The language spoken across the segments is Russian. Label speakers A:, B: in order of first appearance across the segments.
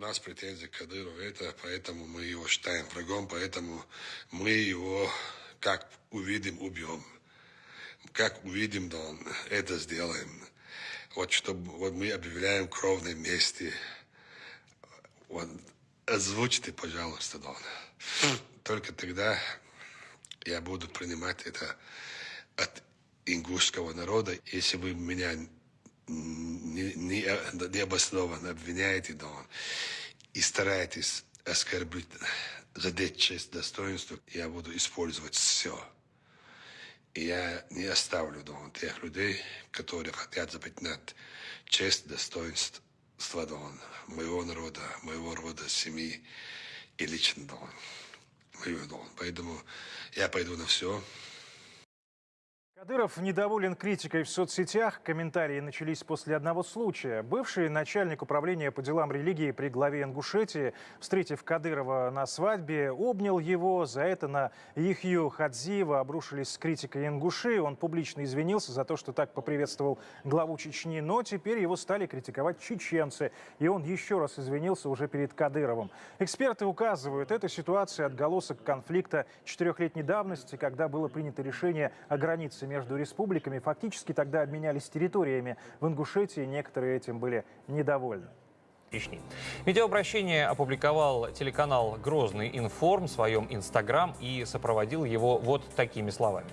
A: у нас претензии к Кадырову, это поэтому мы его считаем врагом, поэтому мы его, как увидим, убьем. Как увидим, да он это сделаем. Вот чтобы вот мы объявляем кровной мести. Вот, озвучьте, пожалуйста, Дон. Только тогда я буду принимать это от ингушского народа. Если вы меня необоснованно обвиняете, Дон, и стараетесь оскорбить, задеть честь, достоинство, я буду использовать все. И я не оставлю Дон, тех людей, которые хотят запятнать честь, достоинство Дон, моего народа, моего рода, семьи и лично. Мою Дон. Поэтому я пойду на все.
B: Кадыров недоволен критикой в соцсетях. Комментарии начались после одного случая. Бывший начальник управления по делам религии при главе Ингушетии, встретив Кадырова на свадьбе, обнял его. За это на Ихью Хадзиева обрушились с критикой ингуши. Он публично извинился за то, что так поприветствовал главу Чечни. Но теперь его стали критиковать чеченцы. И он еще раз извинился уже перед Кадыровым. Эксперты указывают, эта ситуация отголосок конфликта четырехлетней давности, когда было принято решение о границе между республиками фактически тогда обменялись территориями. В Ингушетии некоторые этим были недовольны.
C: Чечни. Видеообращение опубликовал телеканал «Грозный информ» в своем инстаграм и сопроводил его вот такими словами.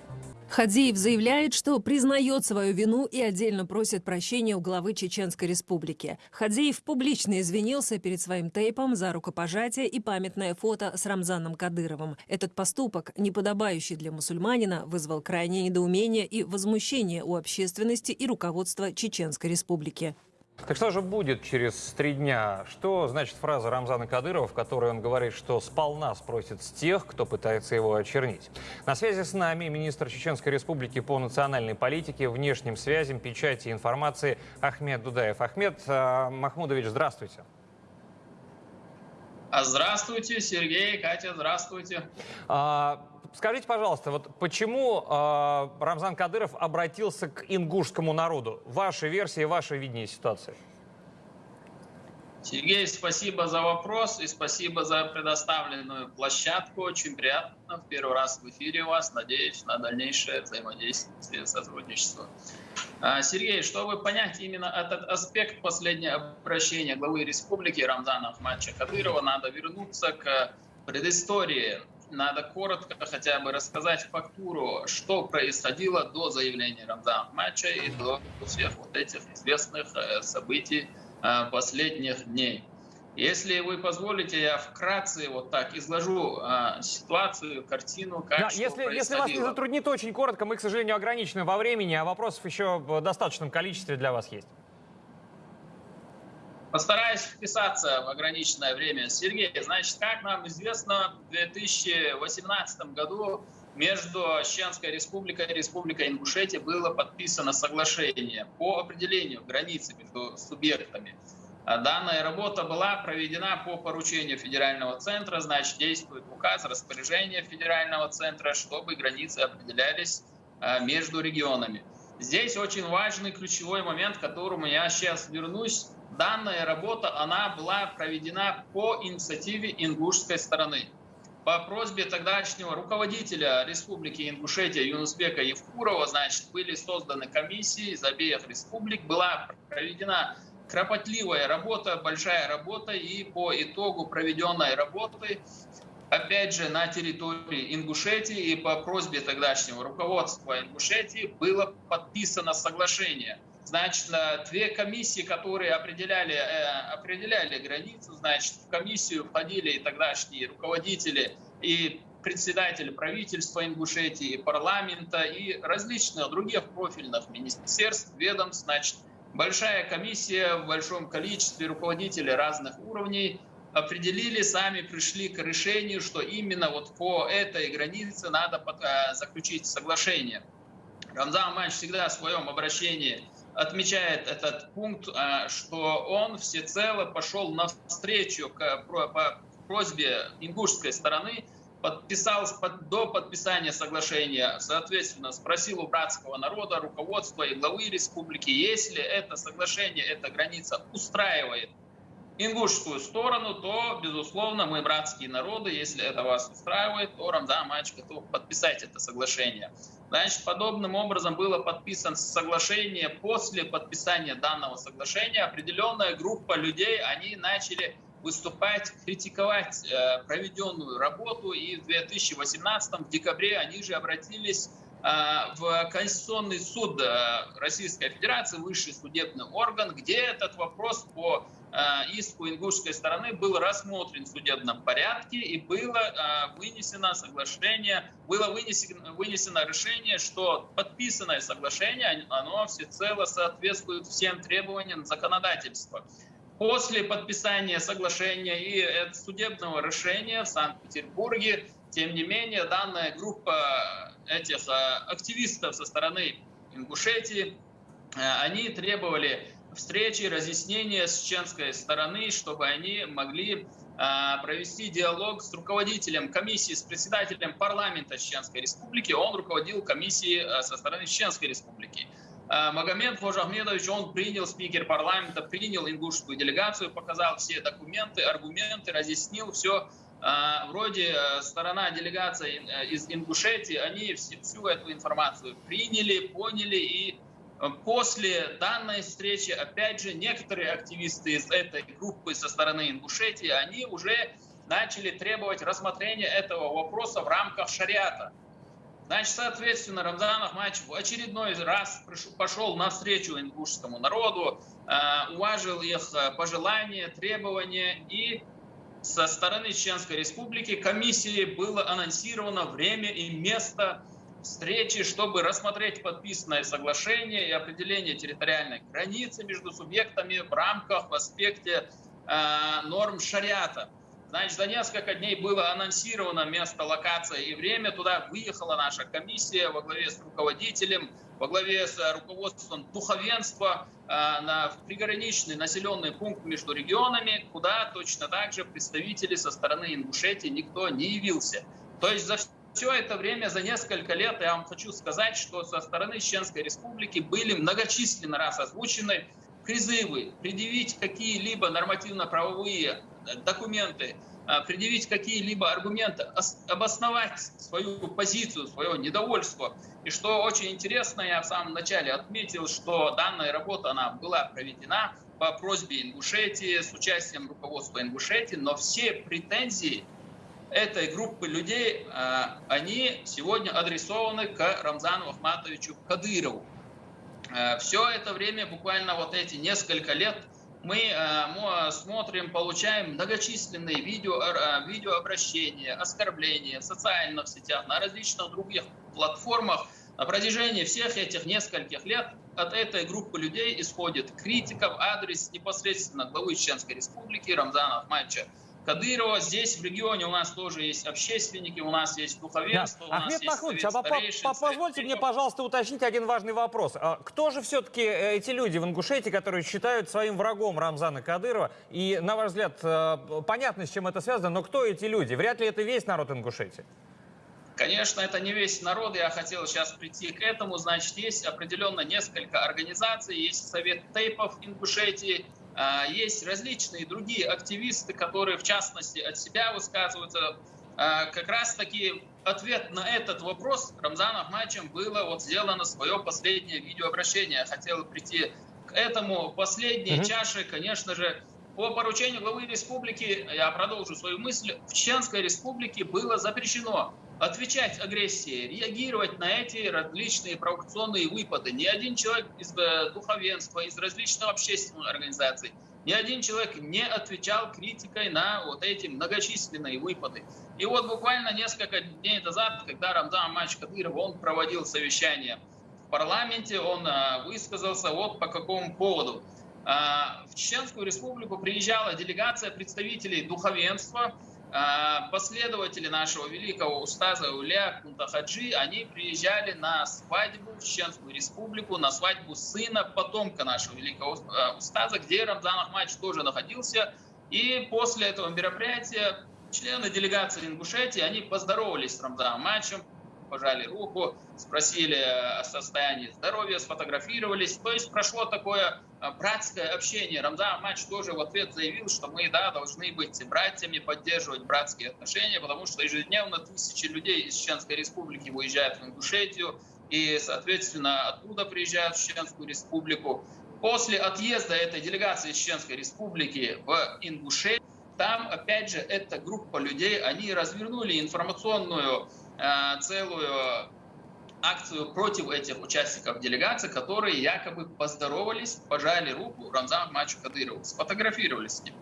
D: Хадзиев заявляет, что признает свою вину и отдельно просит прощения у главы Чеченской республики. Хадзиев публично извинился перед своим тейпом за рукопожатие и памятное фото с Рамзаном Кадыровым. Этот поступок, неподобающий для мусульманина, вызвал крайнее недоумение и возмущение у общественности и руководства Чеченской республики.
C: Так что же будет через три дня? Что значит фраза Рамзана Кадырова, в которой он говорит, что сполна спросит с тех, кто пытается его очернить? На связи с нами министр Чеченской Республики по национальной политике, внешним связям, печати и информации Ахмед Дудаев. Ахмед э, Махмудович, здравствуйте.
E: Здравствуйте, Сергей, Катя, здравствуйте.
C: А, скажите, пожалуйста, вот почему а, Рамзан Кадыров обратился к ингушскому народу? Ваша версия, ваше видение ситуации?
E: Сергей, спасибо за вопрос и спасибо за предоставленную площадку. Очень приятно в первый раз в эфире у вас. Надеюсь на дальнейшее взаимодействие, сотрудничество. А, Сергей, чтобы понять именно этот аспект последнего обращения главы республики Рамзана Ахмадча Кадырова, надо вернуться к предыстории. Надо коротко хотя бы рассказать фактуру, что происходило до заявления Рамзана Ахмадча и до всех вот этих известных э, событий, Э, последних дней. Если вы позволите, я вкратце вот так изложу э, ситуацию, картину, как
C: да, если, если вас не затруднит, очень коротко, мы, к сожалению, ограничены во времени, а вопросов еще в достаточном количестве для вас есть.
E: Постараюсь вписаться в ограниченное время. Сергей, значит, как нам известно, в 2018 году между Чеченской республикой и Республикой Ингушетия было подписано соглашение по определению границы между субъектами. А данная работа была проведена по поручению федерального центра, значит, действует указ, распоряжение федерального центра, чтобы границы определялись а, между регионами. Здесь очень важный ключевой момент, к которому я сейчас вернусь. Данная работа, она была проведена по инициативе ингушской стороны по просьбе тогдашнего руководителя Республики Ингушетия Юнусбека Евкурова, значит, были созданы комиссии из обеих республик, была проведена кропотливая работа, большая работа, и по итогу проведенной работы, опять же, на территории Ингушетии и по просьбе тогдашнего руководства Ингушетии было подписано соглашение. Значит, две комиссии, которые определяли, э, определяли границу, значит, в комиссию входили и тогдашние руководители и председатели правительства Ингушетии, парламента и различных других профильных министерств, ведомств. Значит, большая комиссия в большом количестве руководителей разных уровней определили, сами пришли к решению, что именно вот по этой границе надо э, заключить соглашение. Рамзан Аманович всегда в своем обращении отмечает этот пункт, э, что он всецело пошел навстречу к просьбе ингушской стороны, подписал до подписания соглашения, соответственно, спросил у братского народа, руководства и главы республики, если это соглашение, эта граница устраивает ингушскую сторону, то, безусловно, мы братские народы. Если это вас устраивает, то Рамзан Мач готов подписать это соглашение. Значит, подобным образом было подписано соглашение. После подписания данного соглашения определенная группа людей, они начали выступать, критиковать э, проведенную работу. И в 2018 в декабре они же обратились э, в Конституционный суд э, Российской Федерации, высший судебный орган, где этот вопрос по э, иску ингушской стороны был рассмотрен в судебном порядке и было э, вынесено соглашение, было вынесено, вынесено решение, что подписанное соглашение, оно всецело соответствует всем требованиям законодательства. После подписания соглашения и судебного решения в Санкт-Петербурге, тем не менее, данная группа этих э, активистов со стороны Ингушетии, э, они требовали встречи, разъяснения с чеченской стороны, чтобы они могли э, провести диалог с руководителем комиссии, с председателем парламента Чеченской Республики. Он руководил комиссией со стороны Чеченской Республики. Э, Магомед Хожахмедович, он принял, спикер парламента, принял ингушскую делегацию, показал все документы, аргументы, разъяснил все. Э, вроде э, сторона делегации из Ингушетии, они всю эту информацию приняли, поняли и После данной встречи, опять же, некоторые активисты из этой группы со стороны Ингушетии, они уже начали требовать рассмотрения этого вопроса в рамках шариата. Значит, соответственно, Рамзан Ахмадович в очередной раз пошел навстречу ингушскому народу, э, уважил их э, пожелания, требования, и со стороны Чеченской Республики комиссии было анонсировано время и место встречи, чтобы рассмотреть подписанное соглашение и определение территориальной границы между субъектами в рамках, в аспекте э, норм шариата. Значит, за несколько дней было анонсировано место, локация и время. Туда выехала наша комиссия во главе с руководителем, во главе с руководством духовенства э, на приграничный населенный пункт между регионами, куда точно так же представители со стороны Ингушетии никто не явился. То есть за все это время, за несколько лет, я вам хочу сказать, что со стороны Чеченской Республики были многочисленно раз озвучены призывы предъявить какие-либо нормативно-правовые документы, а, предъявить какие-либо аргументы, обосновать свою позицию, свое недовольство. И что очень интересно, я в самом начале отметил, что данная работа она была проведена по просьбе Ингушетии, с участием руководства Ингушетии, но все претензии этой группы людей, а, они сегодня адресованы к Рамзану Ахматовичу Кадырову. А, Все это время, буквально вот эти несколько лет, мы э, смотрим, получаем многочисленные видео, видеообращения, оскорбления в социальных сетях, на различных других платформах. На протяжении всех этих нескольких лет от этой группы людей исходит критика в адрес непосредственно главы Чеченской Республики Рамзана Ахмадовича Кадырова. Здесь в регионе у нас тоже есть общественники, у нас есть духовенство, да. у
C: Ахмед
E: нас
C: Махмудович,
E: есть
C: а по позвольте мне, пожалуйста, уточнить один важный вопрос. А кто же все-таки э, эти люди в Ингушетии, которые считают своим врагом Рамзана Кадырова? И, на ваш взгляд, э, понятно, с чем это связано, но кто эти люди? Вряд ли это весь народ Ингушетии.
E: Конечно, это не весь народ, я хотел сейчас прийти к этому. Значит, есть определенно несколько организаций, есть Совет тейпов Ингушетии, есть различные другие активисты, которые, в частности, от себя высказываются. А, как раз-таки ответ на этот вопрос Рамзаном Ахмадовичем было вот сделано свое последнее видеообращение. Хотел прийти к этому. Последней mm-hmm. чашей, конечно же, по поручению главы республики, я продолжу свою мысль, в Чеченской республике было запрещено отвечать агрессии, реагировать на эти различные провокационные выпады. Ни один человек из э, духовенства, из различных общественных организаций, ни один человек не отвечал критикой на вот эти многочисленные выпады. И вот буквально несколько дней назад, когда Рамзан Мач Кадыров, он проводил совещание в парламенте, он э, высказался вот по какому поводу. Э, в Чеченскую республику приезжала делегация представителей духовенства, последователи нашего великого устаза Уля Кунтахаджи, они приезжали на свадьбу в Чеченскую республику, на свадьбу сына, потомка нашего великого а, устаза, где Рамзан Ахмадович тоже находился. И после этого мероприятия члены делегации Ингушетии, они поздоровались с Рамзаном Ахмадовичем, пожали руку, спросили о состоянии здоровья, сфотографировались. То есть прошло такое а, братское общение. Рамзан Ахмадович тоже в ответ заявил, что мы, да, должны быть братьями, поддерживать братские отношения, потому что ежедневно тысячи людей из Чеченской Республики выезжают в Ингушетию, и, соответственно, оттуда приезжают в Чеченскую Республику. После отъезда этой делегации Чеченской Республики в Ингушетию, там, опять же, эта группа людей, они развернули информационную целую акцию против этих участников делегации, которые якобы поздоровались, пожали руку Рамзану Мачу Кадырову, сфотографировались с ним.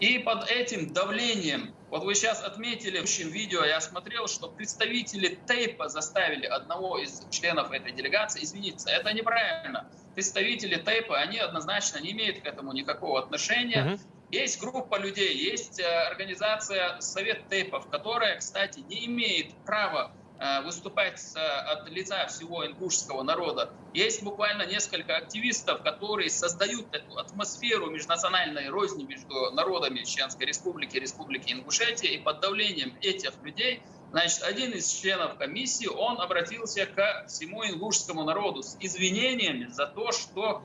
E: И под этим давлением, вот вы сейчас отметили в общем видео, я смотрел, что представители Тейпа заставили одного из членов этой делегации извиниться. Это неправильно. Представители Тейпа, они однозначно не имеют к этому никакого отношения. Uh-huh. Есть группа людей, есть э, организация Совет Тейпов, которая, кстати, не имеет права э, выступать от лица всего ингушского народа. Есть буквально несколько активистов, которые создают эту атмосферу межнациональной розни между народами Чеченской Республики Республики Ингушетия, и под давлением этих людей Значит, один из членов комиссии, он обратился к всему ингушскому народу с извинениями за то, что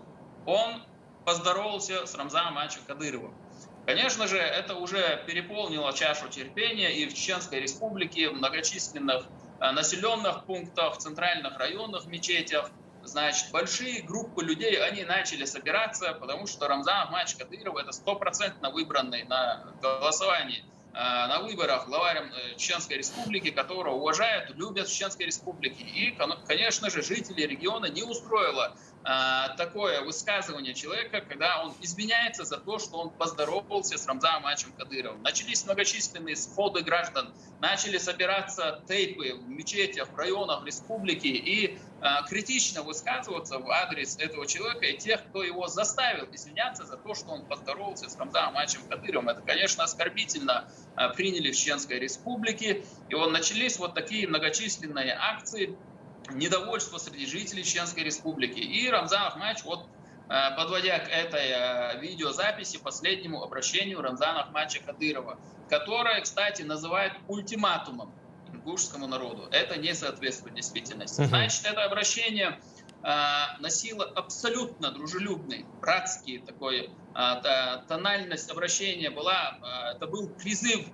E: он поздоровался с Рамзаном Ачем Кадыровым. Конечно же, это уже переполнило чашу терпения и в Чеченской республике, в многочисленных э, населенных пунктах, центральных районах, мечетях. Значит, большие группы людей, они начали собираться, потому что Рамзан Ахмадович Кадыров это стопроцентно выбранный на голосовании э, на выборах главарем э, Чеченской Республики, которого уважают, любят в Чеченской Республике. И, конечно же, жители региона не устроило такое высказывание человека, когда он извиняется за то, что он поздоровался с Рамзаном Мачем Кадыровым. Начались многочисленные сходы граждан, начали собираться тейпы в мечетях, в районах республики и а, критично высказываться в адрес этого человека и тех, кто его заставил извиняться за то, что он поздоровался с Рамзаном Мачем Кадыровым. Это, конечно, оскорбительно а, приняли в Чеченской республике. И вот начались вот такие многочисленные акции, недовольство среди жителей Чеченской Республики. И Рамзан Ахмадович, вот э, подводя к этой э, видеозаписи, последнему обращению Рамзана Ахмадовича Кадырова, которое, кстати, называют ультиматумом ингушскому народу. Это не соответствует действительности. Значит, это обращение э, носило абсолютно дружелюбный, братский такой тональность обращения была, это был призыв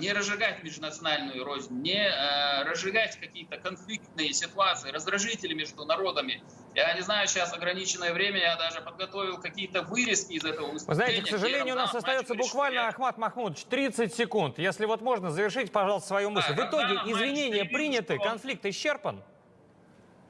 E: не разжигать межнациональную рознь, не э, разжигать какие-то конфликтные ситуации, раздражители между народами. Я не знаю, сейчас ограниченное время, я даже подготовил какие-то вырезки из этого выступления.
C: Вы знаете, к сожалению, у нас остается буквально, Ахмат Махмудович, 30 секунд. Если вот можно, завершить, пожалуйста, свою мысль. Да, В итоге извинения приняты, что... конфликт исчерпан?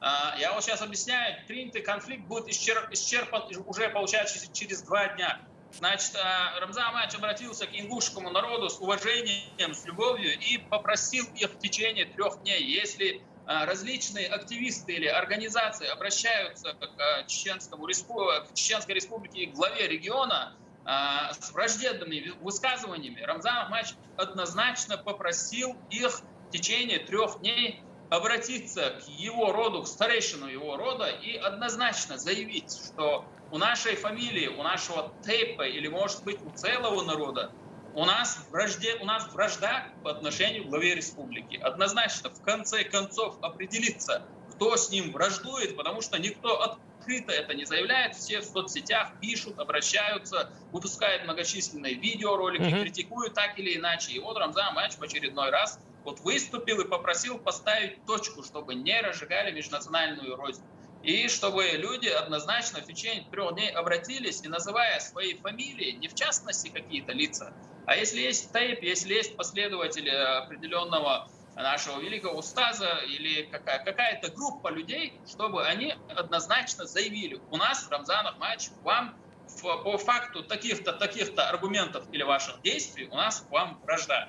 E: А, я вот сейчас объясняю, принятый конфликт будет исчерпан уже, получается, через два дня. Значит, э, Рамзан Амач обратился к ингушскому народу с уважением, с любовью и попросил их в течение трех дней, если э, различные активисты или организации обращаются к э, Чеченскому к Чеченской республике и главе региона с враждебными высказываниями, Рамзан Ахмач однозначно попросил их в течение трех дней обратиться к его роду, к старейшину его рода и однозначно заявить, что у нашей фамилии, у нашего тейпа или, может быть, у целого народа у нас, вражде, у нас вражда по отношению к главе республики. Однозначно, в конце концов, определиться, кто с ним враждует, потому что никто открыто это не заявляет. Все в соцсетях пишут, обращаются, выпускают многочисленные видеоролики, mm-hmm. критикуют так или иначе. И вот Рамзан Мач в очередной раз вот выступил и попросил поставить точку, чтобы не разжигали межнациональную рознь. И чтобы люди однозначно в течение трех дней обратились и называя свои фамилии, не в частности какие-то лица, а если есть тейп, если есть последователи определенного нашего великого устаза или какая- какая-то группа людей, чтобы они однозначно заявили, у нас, Рамзан Ахмадович, вам по факту таких-то, таких-то аргументов или ваших действий у нас к вам вражда.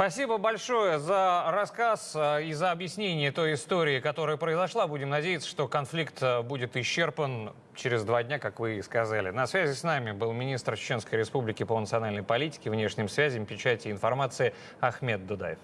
C: Спасибо большое за рассказ э, и за объяснение той истории, которая произошла. Будем надеяться, что конфликт э, будет исчерпан через два дня, как вы и сказали. На связи с нами был министр Чеченской Республики по национальной политике, внешним связям, печати и информации Ахмед Дудаев.